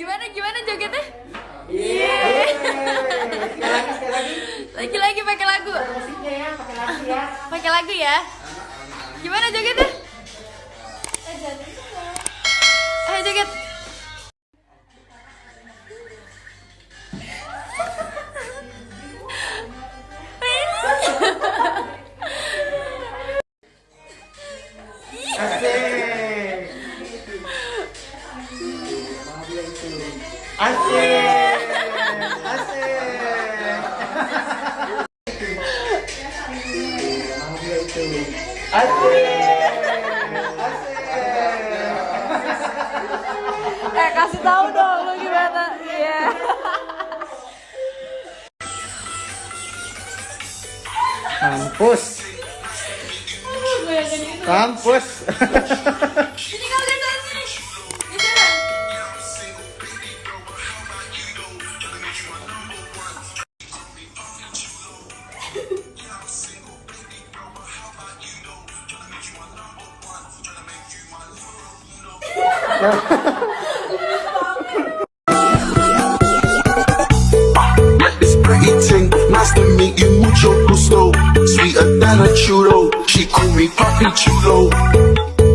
Gimana gimana jogetnya? Sekali lagi, sekali lagi. Lagi-lagi pakai lagu. Musiknya ya, pakai lagu ya. Pakai lagu ya. Gimana jogetnya? Ayo joget. Asik. Asik. Asik. Asik. Asik. Eh kasih tahu dong lu gimana? Iya. Kampus. Kampus. This pretty ting, nice to meet you, mucho gusto. Sweeter than a churro, she call me Papi Chulo.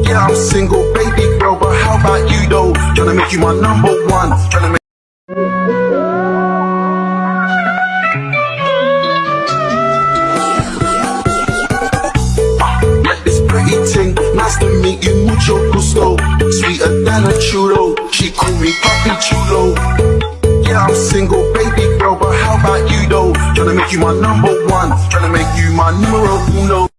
Yeah, I'm single, baby girl, but how about you though? Tryna make you my number one, tryna make Sweeter than a churro, she call me Papi Chulo. Yeah, I'm single, baby girl, but how about you though? Tryna make you my number one, tryna make you my numero uno.